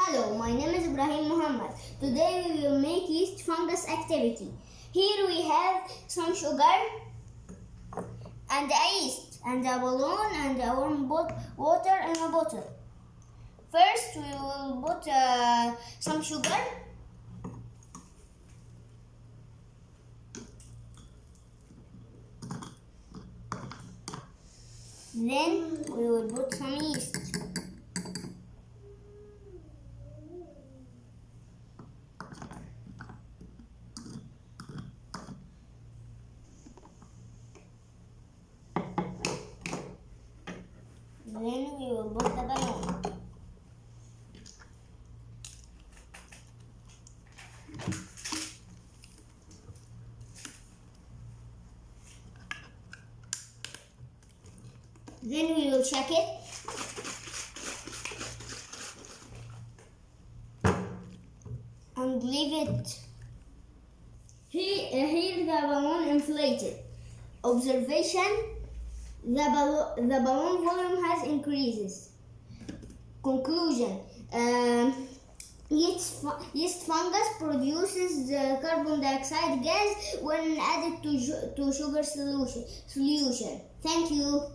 Hello, my name is Ibrahim Muhammad. Today we will make yeast fungus activity. Here we have some sugar and yeast and a balloon and a warm water in a bottle. First we will put uh, some sugar. Then we will put some yeast. Will the balloon. Then we will check it. And leave it. Here, uh, here the balloon inflated. Observation the, the balloon volume has increases. Conclusion um, yeast, fu- yeast fungus produces the carbon dioxide gas when added to, to sugar solution. solution. Thank you.